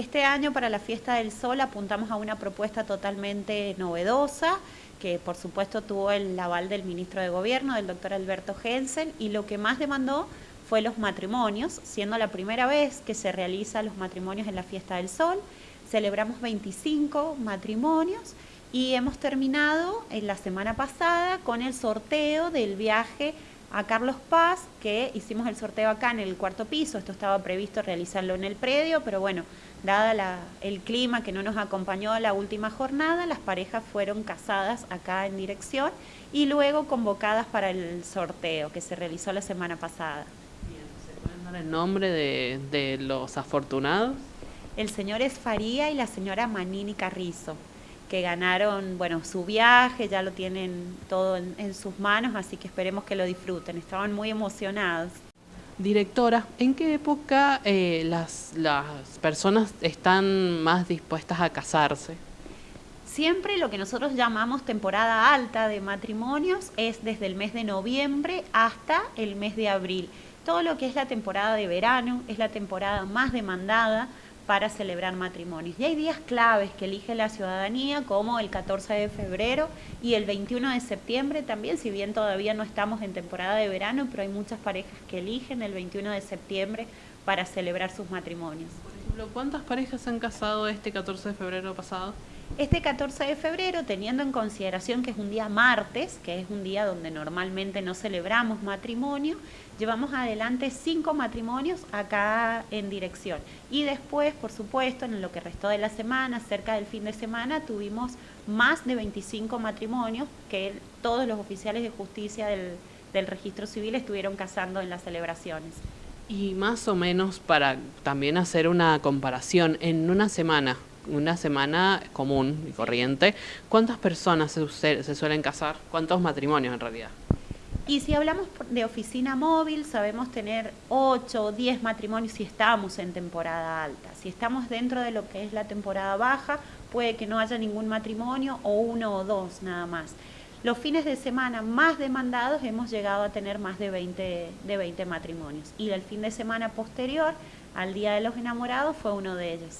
Este año para la Fiesta del Sol apuntamos a una propuesta totalmente novedosa, que por supuesto tuvo el aval del ministro de Gobierno, del doctor Alberto Gensen, y lo que más demandó fue los matrimonios, siendo la primera vez que se realizan los matrimonios en la Fiesta del Sol. Celebramos 25 matrimonios y hemos terminado en la semana pasada con el sorteo del viaje a Carlos Paz, que hicimos el sorteo acá en el cuarto piso, esto estaba previsto realizarlo en el predio, pero bueno, dada el clima que no nos acompañó a la última jornada, las parejas fueron casadas acá en dirección y luego convocadas para el sorteo que se realizó la semana pasada. ¿Se pueden dar el nombre de, de los afortunados? El señor Esfaría y la señora Manini Carrizo que ganaron, bueno, su viaje, ya lo tienen todo en, sus manos, así que esperemos que lo disfruten. Estaban muy emocionados. Directora, ¿en qué época eh, las, las personas están más dispuestas a casarse? Siempre lo que nosotros llamamos temporada alta de matrimonios es desde el mes de noviembre hasta el mes de abril. Todo lo que es la temporada de verano es la temporada más demandada para celebrar matrimonios. Y hay días claves que elige la ciudadanía, como el 14 de febrero y el 21 de septiembre también, si bien todavía no estamos en temporada de verano, pero hay muchas parejas que eligen el 21 de septiembre para celebrar sus matrimonios. ¿Cuántas parejas se han casado este 14 de febrero pasado? Este 14 de febrero, teniendo en consideración que es un día martes, que es un día donde normalmente no celebramos matrimonio, llevamos adelante cinco matrimonios acá en dirección. Y después, por supuesto, en lo que restó de la semana, cerca del fin de semana, tuvimos más de 25 matrimonios que todos los oficiales de justicia del registro civil estuvieron casando en las celebraciones. Y más o menos para también hacer una comparación, en una semana, una semana común y corriente, ¿cuántas personas se, suelen casar? ¿Cuántos matrimonios en realidad? Y si hablamos de oficina móvil, sabemos tener 8 o 10 matrimonios si estamos en temporada alta. Si estamos dentro de lo que es la temporada baja, puede que no haya ningún matrimonio o uno o dos nada más. Los fines de semana más demandados hemos llegado a tener más de 20, de 20 matrimonios. Y el fin de semana posterior al Día de los Enamorados fue uno de ellos.